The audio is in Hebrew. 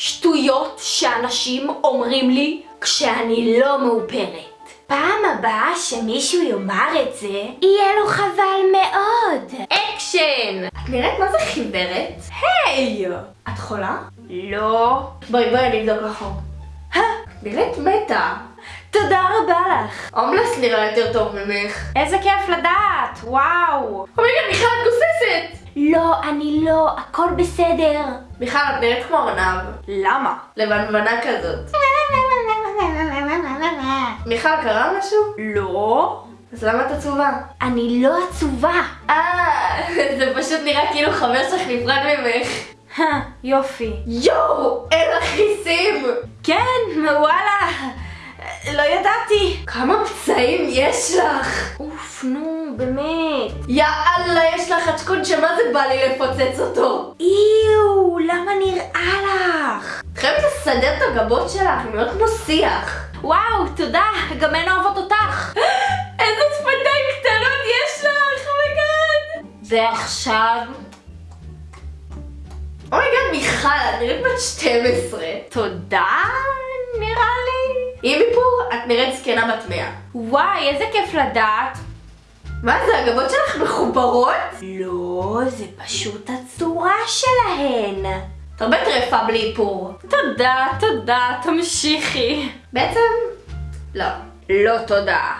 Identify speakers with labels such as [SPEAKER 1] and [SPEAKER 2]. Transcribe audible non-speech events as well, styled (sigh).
[SPEAKER 1] שטויות שאנשים אומרים לי כשאני לא מאופרת. פעם הבאה שמישהו יאמר את זה, יהיה לו חבל מאוד. אקשן!
[SPEAKER 2] את נראית מה זה חיוורת?
[SPEAKER 1] היי!
[SPEAKER 2] את חולה?
[SPEAKER 1] לא.
[SPEAKER 2] בואי בואי אני אבדוק לך. נראית מתה.
[SPEAKER 1] תודה רבה לך.
[SPEAKER 2] הומלס נראה יותר טוב ממך.
[SPEAKER 1] איזה כיף לדעת, וואו.
[SPEAKER 2] אומייגה מיכל גוססת!
[SPEAKER 1] לא, אני לא, הכל בסדר.
[SPEAKER 2] מיכל את נראית כמו ארנב.
[SPEAKER 1] למה?
[SPEAKER 2] לבנבנה כזאת. מיכל קרה משהו?
[SPEAKER 1] לא.
[SPEAKER 2] אז למה את עצובה?
[SPEAKER 1] אני לא עצובה.
[SPEAKER 2] אה, (laughs) זה פשוט נראה כאילו חבר שלך נפרד ממך.
[SPEAKER 1] יופי.
[SPEAKER 2] יואו, אין לך חיסים!
[SPEAKER 1] כן, וואלה. לא ידעתי.
[SPEAKER 2] כמה פצעים יש לך?
[SPEAKER 1] אוף, נו, באמת.
[SPEAKER 2] יאללה, יש לך חצ'קון שמה זה בא לי לפוצץ אותו?
[SPEAKER 1] איו, למה נראה לך?
[SPEAKER 2] את חייבת לסדר את הגבות שלך, הן נראות כמו שיח.
[SPEAKER 1] וואו, תודה, גם הן אוהבות אותך. (gasps)
[SPEAKER 2] איזה שפתיים קטנות יש לך, oh my God!
[SPEAKER 1] ועכשיו?
[SPEAKER 2] oh my God, מיכל, את נראית בת 12.
[SPEAKER 1] תודה, נראה לי.
[SPEAKER 2] עם איפור, את נראית זקנה בת 100.
[SPEAKER 1] וואי, איזה כיף לדעת.
[SPEAKER 2] מה זה, הגבות שלך מחוברות?
[SPEAKER 1] לא, זה פשוט הצורה שלהן.
[SPEAKER 2] את הרבה טרפה בלי איפור.
[SPEAKER 1] תודה, תודה, תמשיכי.
[SPEAKER 2] בעצם, לא.
[SPEAKER 1] לא תודה.